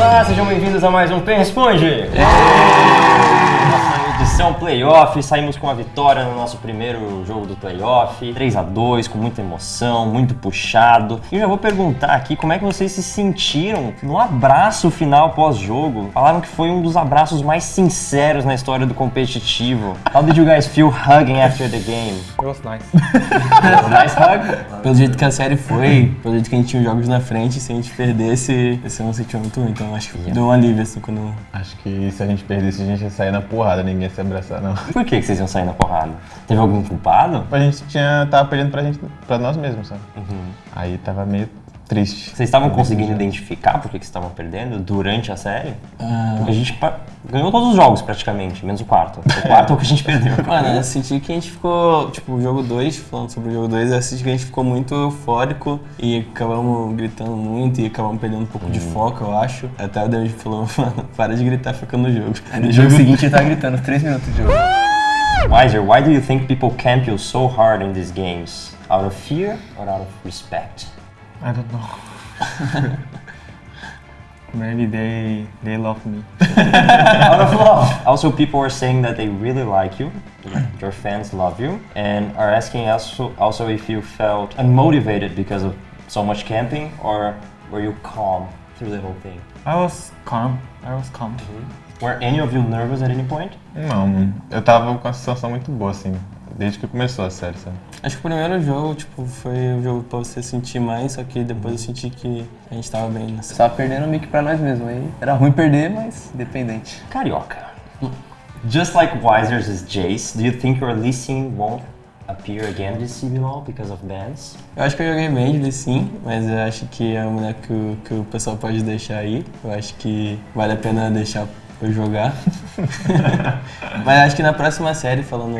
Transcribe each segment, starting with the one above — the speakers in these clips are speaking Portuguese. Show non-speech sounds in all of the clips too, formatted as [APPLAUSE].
Olá, sejam bem-vindos a mais um Pen Responde! Nossa edição playoff, saímos com a vitória no nosso primeiro jogo do playoff, 3 a 2 com muita emoção, muito puxado. E eu já vou perguntar aqui como é que vocês se sentiram no abraço final pós-jogo. Falaram que foi um dos abraços mais sinceros na história do competitivo. How did you guys feel hugging after the game? It was nice. Nice hug? Pelo jeito que a série foi, pelo jeito que a gente tinha os jogos na frente, se a gente perdesse, esse não sentia muito ruim. Então acho que deu um alívio assim quando. Acho que se a gente perdesse, a gente ia sair na porrada, ninguém ia se abraçar, não. Por que, que vocês iam sair na porrada? Teve algum culpado? A gente tinha, tava perdendo pra gente, pra nós mesmos, sabe? Aí tava meio triste. Vocês estavam conseguindo identificar por que que vocês estavam perdendo durante a série? Porque a gente ganhou todos os jogos praticamente, menos o quarto. O quarto é o que a gente perdeu. [LAUGHS] Mano, eu senti que a gente ficou, tipo, o jogo 2, falando sobre o jogo 2, eu senti que a gente ficou muito eufórico e acabamos gritando muito e acabamos perdendo um pouco de foco, eu acho. Até o David falou, [LAUGHS] mano, para de gritar, fica no jogo. No jogo seguinte ele tava gritando 3 minutos de jogo. [LAUGHS] Wiser, why do you think people camp you so hard in these games? Out of fear or out of respect? I don't know. [LAUGHS] Maybe they they love me. [LAUGHS] out of love. Also, people are saying that they really like you, your fans love you, and are asking also, also if you felt unmotivated because of so much camping, or were you calm through the whole thing? I was calm. I was calm. Mm-hmm. Were any of you nervous at any point? Não. Eu tava com uma sensação muito boa, assim, desde que começou a série, sabe? Acho que o primeiro jogo, tipo, foi o jogo pra você sentir mais, só que depois eu senti que a gente tava bem nessa. Tava perdendo meio que pra nós mesmos. Aí era ruim perder, mas independente. Carioca. Just like Wiser's Jace, do you think your Lee Sin won't appear again this CBLOL because of bans? Eu acho que eu joguei bem ele sim, mas eu acho que é uma mulher que, o- que o pessoal pode deixar aí. Eu acho que vale a pena deixar eu jogar. [LAUGHS] mas acho que na próxima série, falando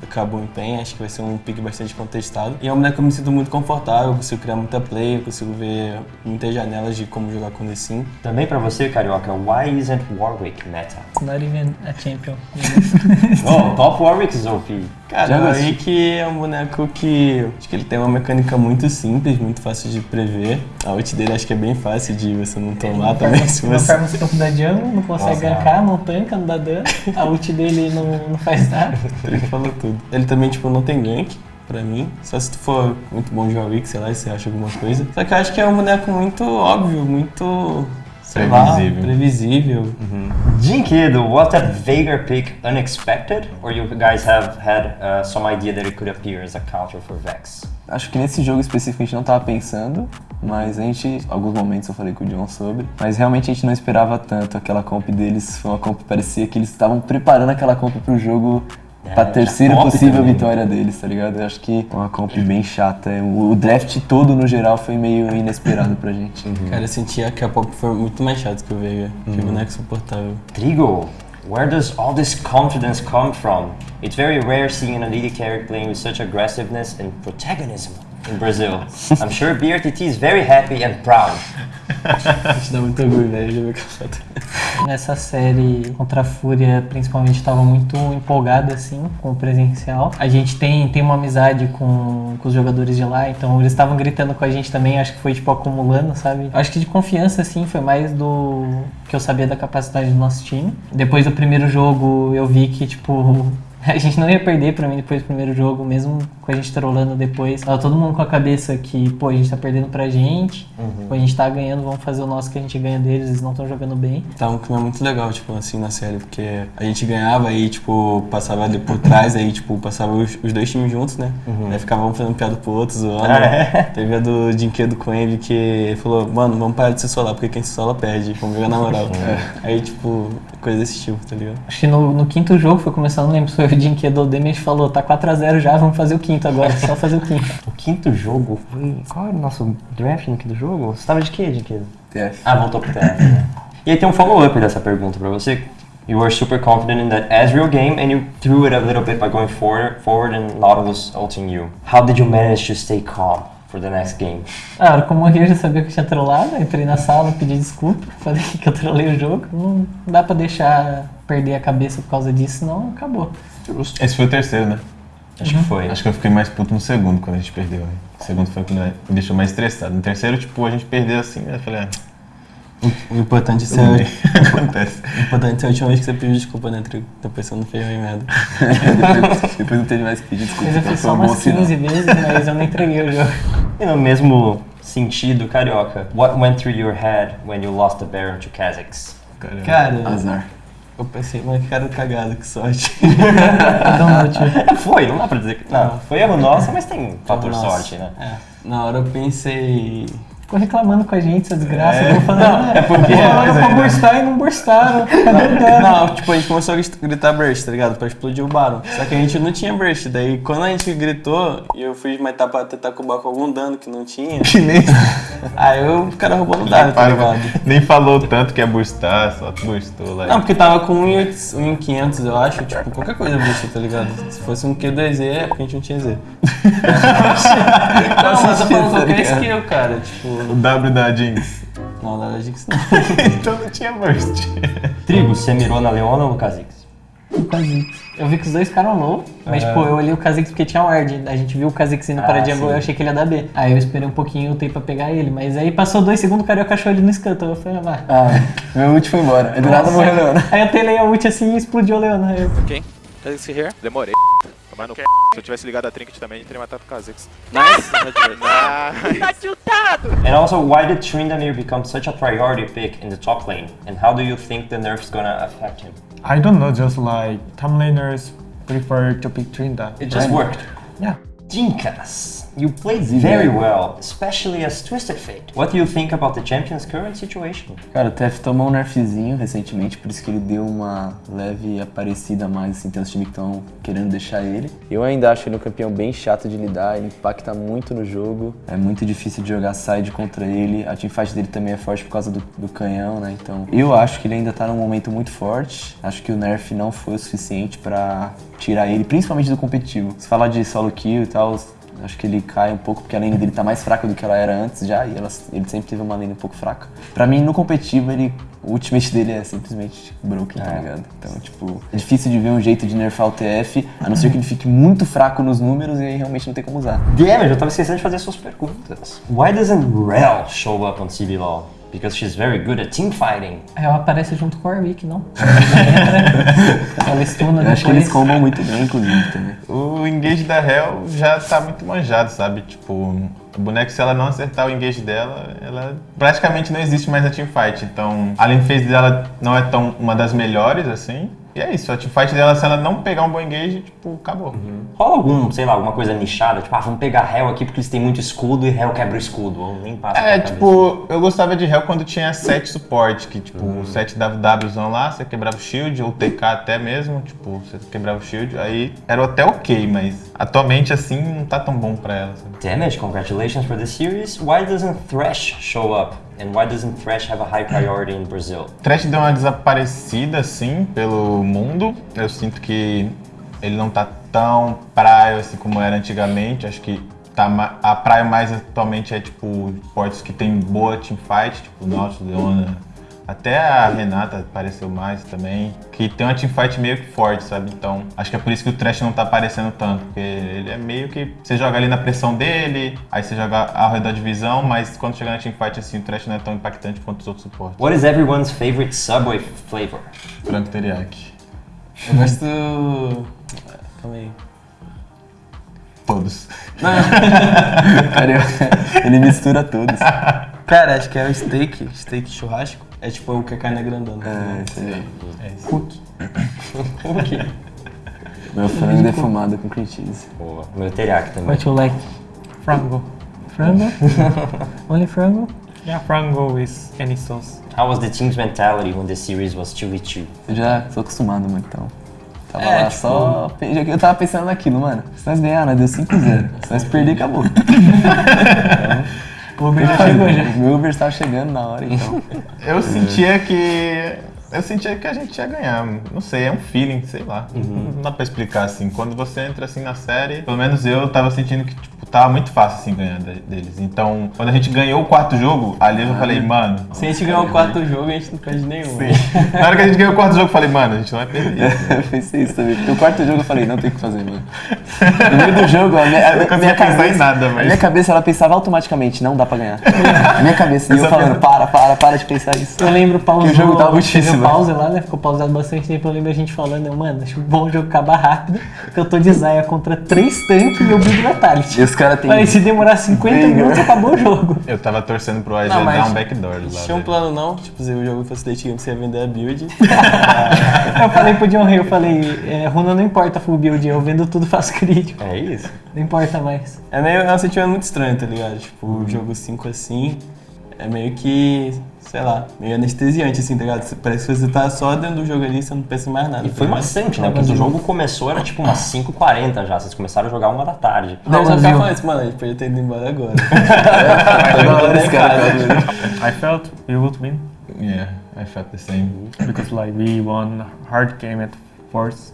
do Cabo em Pen, acho que vai ser um pick bastante contestado. E é uma mulher que eu me sinto muito confortável, eu consigo criar muita play, eu consigo ver muitas janelas de como jogar com ele sim. Também pra você, Carioca, why isn't Warwick meta? It's not even a champion. [LAUGHS] Oh, top Warwick is OP. Cara, o. Rick é um boneco que acho que ele tem uma mecânica muito simples, muito fácil de prever. A ult dele acho que é bem fácil de você não tomar também. [LAUGHS] Se Não você... farma os campos da jungle, não consegue Nossa, gankar, não tanca, não dá dano. A ult dele não, não faz nada. [LAUGHS] Ele falou tudo. Ele também, tipo, não tem gank, pra mim. Só se tu for muito bom de Warwick, sei lá, e você acha alguma coisa. Só que eu acho que é um boneco muito óbvio, muito... sei lá, Previsível. previsível. Jinkido, was that Veigar pick unexpected? Or you guys have had uh, some idea that it could appear as a counter for Vex? Acho que nesse jogo específico a gente não tava pensando, mas a gente, alguns momentos eu falei com o John sobre, mas realmente a gente não esperava tanto. Aquela comp deles foi uma comp que parecia que eles estavam preparando aquela comp pro jogo pra É, terceira possível também. vitória deles, tá ligado? Eu acho que é uma comp bem chata. O o draft todo no geral foi meio inesperado pra gente. Cara, eu sentia que a pop foi muito mais chato que o Veiga. Que boneco suportável. Trigo, where does all this confidence come from? It's very rare seeing an AD carry playing with such aggressiveness and protagonism in Brazil. I'm sure BRTT is very happy and proud. Gente dá muito orgulho, velho, de ver aquela foto. Nessa série contra a Fúria, principalmente, estava muito empolgada assim com o presencial. A gente tem, tem uma amizade com, com os jogadores de lá, então eles estavam gritando com a gente também, acho que foi tipo acumulando, sabe? Acho que de confiança assim, foi mais do que eu sabia da capacidade do nosso time. Depois do primeiro jogo, eu vi que tipo [LAUGHS] a gente não ia perder pra mim depois do primeiro jogo, mesmo com a gente trolando depois. Tava todo mundo com a cabeça que, pô, a gente tá perdendo pra gente, pô, a gente tá ganhando, vamos fazer o nosso que a gente ganha deles, eles não estão jogando bem. Tá um clima muito legal, tipo, assim, na série, porque a gente ganhava e, tipo, passava ali por trás, aí, tipo, passava os, os dois times juntos, né? Aí ficavam fazendo piada pro outro, zoando. Ah, é? Teve a do Dinquedo com ele que ele falou, mano, vamos parar de se solar, porque quem se sola perde, vamos jogar na moral. [LAUGHS] Aí, tipo, coisa desse tipo, tá ligado? Acho que no, no quinto jogo foi começando, não lembro se foi ou o Demi, a gente falou, tá 4x0 já, vamos fazer o quinto agora, só fazer o quinto. [LAUGHS] O quinto jogo foi. Qual era o nosso draft no quinto jogo? Você tava de quê, Jinkido? TF. Ah, voltou pro TF. né? E aí tem um follow-up dessa pergunta pra você. You were super confident in that Ezreal game and you threw it a little bit by going forward, forward and Nautilus ulting you. How did you manage to stay calm for the next game? Ah, que eu morri eu já sabia que eu tinha trollado, entrei na sala, pedi desculpa, [LAUGHS] falei que eu trolei o jogo. Não dá pra deixar perder a cabeça por causa disso, senão acabou. Esse foi o terceiro, né? Acho que foi. Acho que eu fiquei mais puto no segundo, quando a gente perdeu. né? O segundo foi quando me deixou mais estressado. No terceiro, tipo, a gente perdeu assim, né? eu falei, ah, O importante é ser, [LAUGHS] Acontece. o importante é a última vez que você pediu desculpa, né, Trigo? Depois você não fez mais merda. [LAUGHS] depois, não teve mais que pedir desculpa. Mas eu fiz só um umas sinal. 15 vezes, mas eu não entreguei o jogo. E no mesmo sentido, Carioca, what went through your head when you lost the Baron to Kazakhs? Cara, Azar. Eu pensei, mas que cara cagado, que sorte. [LAUGHS] Foi, não dá pra dizer que. Não, foi erro nosso, mas tem fator sorte, né? É, na hora eu pensei. Ficou reclamando com a gente, essa desgraça. É. Vou falar, É porque- falaram pra burstar e não burstaram. [LAUGHS] Não, tipo, a gente começou a grit- gritar burst, tá ligado? Pra explodir o Baron. Só que a gente não tinha burst. Daí, quando a gente gritou e eu fui matar pra tentar cubar com algum dano que não tinha, Que nem, [LAUGHS] aí eu, o cara roubou no dado, tá ligado? nem falou tanto que ia burstar, só burstou lá. Não, porque tava com 1.500, eu acho. Tipo, qualquer coisa burst, tá ligado? Se fosse um Q2Z, é porque a gente não tinha Z. [LAUGHS] Não, mas eu tô falando qualquer skill, cara. Tipo, O W da Jinx. não, da Jinx não. [LAUGHS] então não tinha burst. Trigo, você mirou na Leona ou no Kha'Zix? O Kha'Zix. Eu vi que os dois ficaram low, mas É. tipo, eu olhei o Kha'Zix porque tinha ward. A gente viu o Kha'Zix indo para Ah, a jungle sim. eu achei que ele ia dar B. Aí eu esperei um pouquinho, eu pra pegar ele. Mas aí passou dois segundos, o Carioca achou ele no Scuttle. Eu falei, ah, vai. Ah, meu ult foi embora. Do nada morreu Leona. Aí eu telei a ult assim e explodiu a Leona. Aí eu, Quem? Kha'Zix here? Demorei. Tomar no c... Se eu tivesse ligado a Trinket também, eu teria matado o Kha'Zix. Nice! nice! [LAUGHS] And also, why did Tryndamere become such a priority pick in the top lane? And how do you think the nerf's gonna affect him? I don't know, just like top laners prefer to pick Trinda. It just worked. Yeah. Jinkas, you played very well, especially as Twisted Fate. What do you think about the champion's current situation? Cara, o TF tomou um nerfzinho recentemente, por isso que ele deu uma leve aparecida a mais, assim, tem os times que estão querendo deixar ele. Eu ainda acho ele um campeão bem chato de lidar, ele impacta muito no jogo, é muito difícil de jogar side contra ele, a teamfight dele também é forte por causa do, do canhão, né, então... Eu acho que ele ainda tá num momento muito forte, acho que o nerf não foi o suficiente pra tirar ele, principalmente do competitivo. Se falar de solo kill e tal, Acho que ele cai um pouco porque a lane dele tá mais fraca do que ela era antes já, e ela- ele sempre teve uma lane um pouco fraca. Pra mim, no competitivo, ele, o ultimate dele é simplesmente broken, tá ligado? Então, tipo, é difícil de ver um jeito de nerfar o TF, a não ser que ele fique muito fraco nos números e aí realmente não tem como usar. Damage, eu tava esquecendo de fazer suas perguntas. Why doesn't Rel show up on CBLOL? Because she's very good at teamfighting. Ela aparece junto com o Warwick, não? [LAUGHS] ela estuna Eu acho que eles combam muito bem, inclusive, também. O engage da Hell já tá muito manjado, sabe? Tipo, o boneco, se ela não acertar o engage dela, ela praticamente não existe mais na teamfight. Então, a lane phase dela não é tão uma das melhores, assim. E é isso, a teamfight dela, se ela não pegar um bom engage, tipo, acabou. Rola algum, sei lá, alguma coisa nichada? Tipo, ah, vamos pegar Hell aqui porque eles têm muito escudo e Hell quebra o escudo. Ou nem passa É, tipo, eu gostava de Hell quando tinha set suporte, que tipo, o set WWzão lá, você quebrava o shield, ou TK até mesmo, tipo, você quebrava o shield, aí era até ok, mas atualmente assim não tá tão bom pra ela. Sabe? Damage, congratulations for the series. Why doesn't Thresh show up? And why doesn't Thresh have a high priority in Brazil? Trash deu uma desaparecida assim pelo mundo. Eu sinto que ele não tá tão praia assim como era antigamente. Acho que tá a praia mais atualmente é tipo esportes que tem boa teamfight, tipo nosso, Leona. Até a Renata apareceu mais também, que tem uma teamfight meio que forte, sabe? Então, acho que é por isso que o Trash não tá aparecendo tanto, porque ele é meio que você joga ali na pressão dele, aí você joga ao redor de visão, mas quando chegar na teamfight assim, o Trash não é tão impactante quanto os outros suportes. What is everyone's favorite Subway flavor? Frango teriyaki. Eu gosto. Calma aí. Todos. [LAUGHS] Cara, ele mistura todos. [LAUGHS] Cara, acho que é o steak, steak churrasco. É tipo o que a carne é grandona. É, isso aí. Cookie. Meu frango defumado com cream cheese. Boa. Meu teriyaki também. What you like? Frango. Frango? [LAUGHS] Only frango? Yeah, frango with any sauce. How was the team's mentality when the series was 2v2? Eu já tô acostumado, mano, então. Tava É, lá tipo- só. Eu tava pensando naquilo, mano. Se nós ganhar, nós deu 5-0. Se nós perder, acabou. [LAUGHS] O Uber já chegou já. O Uber estava chegando na hora, então. Eu sentia que eu sentia que a gente ia ganhar. Não sei, é um feeling, sei lá. Uhum. Não dá pra explicar assim. Quando você entra assim na série, pelo menos eu tava sentindo que tipo, tava muito fácil assim ganhar de- deles. Então, quando a gente ganhou o quarto jogo, ali eu já falei, mano. Se a gente ganhar o quarto jogo, a gente não perde nenhum. Sim. [LAUGHS] Na hora que a gente ganhou o quarto jogo, eu falei, mano, a gente não vai perder. [LAUGHS] Eu pensei isso também. Porque o quarto jogo eu falei, não tem o que fazer, mano. No meio do [LAUGHS] jogo, a minha, a não minha pensar cabeça. em nada, A mas. minha cabeça ela pensava automaticamente, não dá pra ganhar. A minha cabeça, e eu só falando, para, para, para de pensar isso. Eu lembro Que o jogo tava teve pause lá, né? Ficou pausado bastante tempo. Eu lembro a gente falando, mano, acho bom o jogo acabar rápido, porque eu tô de Zaya contra três tanques e eu build Vitality. E os caras têm. Falei, se demorar 50 Veigar. minutos, acabou o jogo. Eu tava torcendo pro Não, mas dar um backdoor lá. Tinha um plano não, tipo, se o jogo fosse Late Game, você ia vender a build. [LAUGHS] Eu falei pro John Ray, eu falei, é, Runa não importa full build, eu vendo tudo, faço crítico. É isso. Não importa mais. É meio é um sentimento muito estranho, tá ligado? Tipo, o jogo 5 assim, é meio que, sei lá, meio anestesiante, assim, tá ligado? Parece que você tá só dentro do jogo ali, você não pensa em mais nada. E foi tá ligado? maçante, né? Porque o jogo começou, era tipo umas 5h40 já. Vocês começaram a jogar uma da tarde. Daí eu só Brasil. ficava falando isso, mano, a gente podia ter ido embora agora. [LAUGHS] Toda hora esse cara. I felt we would win Yeah, I felt the same. because like we won hard game at force.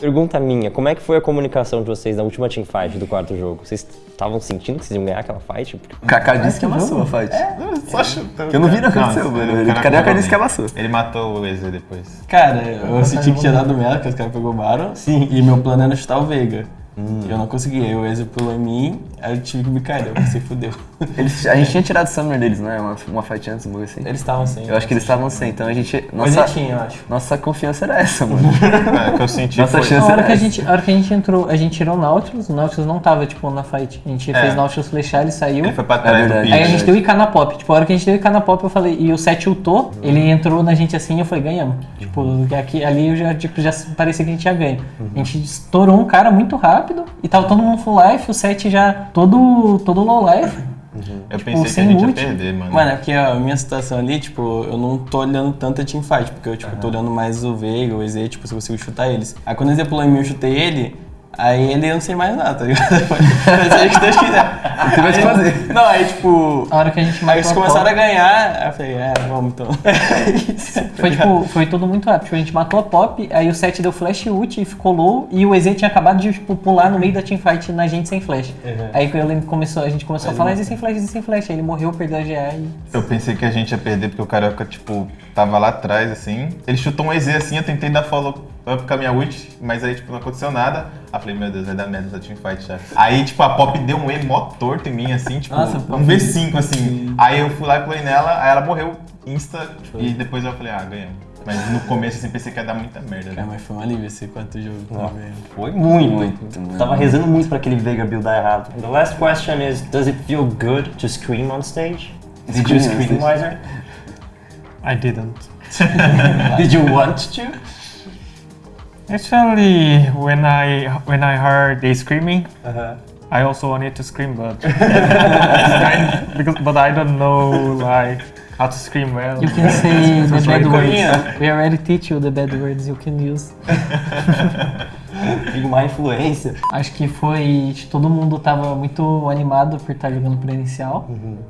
Pergunta minha, como é que foi a comunicação de vocês na última teamfight do quarto jogo? Vocês estavam sentindo que vocês iam ganhar aquela fight? Porque O Kaká disse que amassou a fight. Só chutando. Que eu não vi não aconteceu, mano. Ele, Carioca disse que amassou. Ele matou o EZ depois. Cara, eu senti que tinha dado merda, que os caras pegou o Baron. Sim. E meu plano era chutar o Veiga. E eu não consegui. Aí o Ezio pulou em mim, aí eu tive que me cair. Eu pensei, fudeu. [LAUGHS] Eles, a gente tinha tirado o Summoner deles, não é? Uma, uma fight antes, um bagulho assim. Eles estavam sem. Eu acho que eles estavam sem, então a gente. Nossa, tinha, eu acho. nossa confiança era essa, mano. [LAUGHS] É, o que eu [LAUGHS] senti Nossa foi... chance A hora, era que a, gente, a hora que a gente entrou, a gente tirou o Nautilus, o Nautilus não tava, tipo, na fight. A gente É. fez Nautilus flechar, ele saiu. Ele foi pra trás do pitch. Aí a gente deu IK na pop. Tipo, a hora que a gente deu IK na pop, eu falei, e o 7 ultou, ele entrou na gente assim e eu falei, ganhamos. Tipo, aqui, ali eu já, tipo, já parecia que a gente ia ganhar. A gente estourou um cara muito rápido e tava todo mundo full life, o 7 já todo, todo low life. Eu Tipo, pensei que a gente ia ult. perder, mano. Mano, é porque a minha situação ali, tipo, eu não tô olhando tanto a teamfight, porque eu, tipo, tô olhando mais o Veiga, o EZ, tipo, se eu consigo chutar eles. Aí quando o EZ pulou em mim, eu chutei ele, aí ele eu não sei mais nada, tá ligado? [LAUGHS] Mas aí que Deus quiser. Tem mais o que Aí- fazer. Não, aí tipo... A hora que a gente Aí matou eles a começaram pop, a ganhar, aí eu falei, é, vamos então. [LAUGHS] Foi tipo, foi tudo muito rápido. Tipo, a gente matou a pop, aí o 7 deu flash ult e ficou low, e o EZ tinha acabado de tipo, pular no meio da teamfight na gente sem flash. Aí eu lembro começou, a gente começou a falar EZ sem flash, EZ sem flash. Aí ele morreu, perdeu a GA e. Eu pensei que a gente ia perder porque o Carioca, tipo, tava lá atrás, assim. Ele chutou um EZ assim, eu tentei dar follow up com a minha ult, mas aí, tipo, não aconteceu nada. Aí eu falei, meu Deus, vai dar merda essa teamfight já. Aí, tipo, a Pop deu um E mó torto em mim, assim, tipo, Nossa, um Pop. V5, assim. Aí eu fui lá e pulei nela, aí ela morreu insta, e depois eu falei, ah, ganhamos. Mas no começo, assim, pensei que ia dar muita merda, Cara, né? mas foi um alívio esse quarto jogo também. Foi muito. Muito, mano. Tava rezando muito pra aquele Veiga buildar errado. The last question is, does it feel good to scream on stage? Did you Scream on scream, stage. Wiser? I didn't. [LAUGHS] Did you want to? Actually, when I when I heard they screaming, Uh-huh. I also wanted to scream, but [LAUGHS] kind, because but I don't know like how to scream well. You can [LAUGHS] say the bad Korean. words. We already teach you the bad words you can use. [LAUGHS] [LAUGHS] Fico má influência. Acho que foi. Todo mundo tava muito animado por estar jogando presencial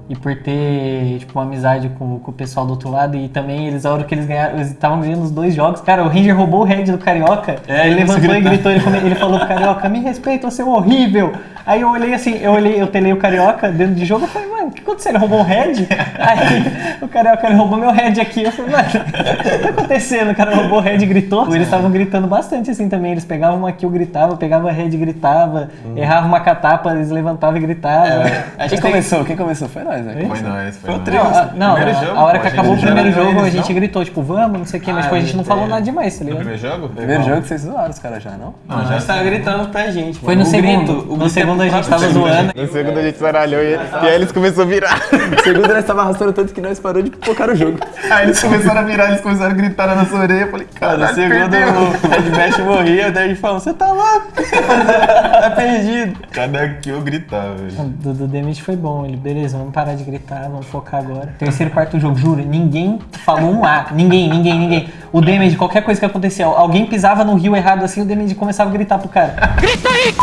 e por ter, tipo, uma amizade com, com o pessoal do outro lado. E também eles, a hora que eles ganharam, eles estavam ganhando os dois jogos. Cara, o Ranger roubou o head do Carioca. É, ele levantou e gritou. ele, ele falou pro Carioca, me respeita, você é horrível. Aí eu olhei assim, eu olhei, eu telei o Carioca dentro de jogo, eu falei, o que aconteceu? Ele roubou o head? Aí o Carioca, ele roubou meu head aqui. Eu falei, mano, o que tá acontecendo? O cara roubou o head e gritou. Eles estavam gritando bastante assim também. Eles pegavam uma kill, gritava, pegava a head e gritava, errava uma catapa, eles levantavam e gritavam. A Quem começou? Quem começou? Foi nós, né? Foi nóis, foi. Não, a, não, Primeiro a- jogo, a hora que acabou o primeiro já jogo, a gente não? gritou, tipo, vamos, não sei o que, mas Ah, tipo, a gente não falou é. nada demais, tá No ligado? primeiro jogo? Primeiro jogo que vocês zoaram os caras já, não? Não, gente tava gritando pra gente. Foi no segundo. no é segundo a gente tava segundo. zoando. No segundo a gente zaralhou e eles, e aí eles começaram a virar. O [LAUGHS] segundo nós tava arrastando tanto que nós parou de focar o jogo. Aí eles começaram a virar, eles começaram a gritar na nossa orelha. Eu falei, Cara, segundo o Red Bash morria, daí a gente falou, você tá louco? [LAUGHS] tá perdido. Cada que eu gritava, velho. Do, do Damage foi bom, ele, beleza, vamos parar de gritar, vamos focar agora. Terceiro, quarto jogo, juro, ninguém falou um A, ninguém, ninguém, ninguém. O Damage, qualquer coisa que acontecia, alguém pisava no rio errado assim, o Damage começava a gritar pro cara. Grita aí!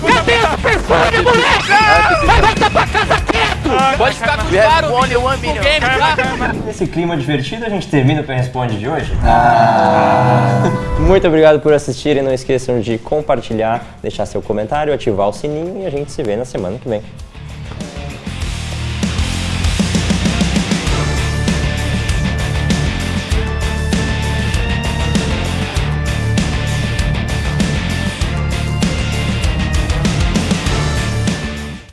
Cadê as pessoas, moleque? Vai voltar pra casa quieto! Pode ficar com one million. Game, tá? Nesse clima divertido, a gente termina o Quem Responde de hoje. [LAUGHS] Muito obrigado por assistirem. Não esqueçam de compartilhar, deixar seu comentário, ativar o sininho e a gente se vê na semana que vem.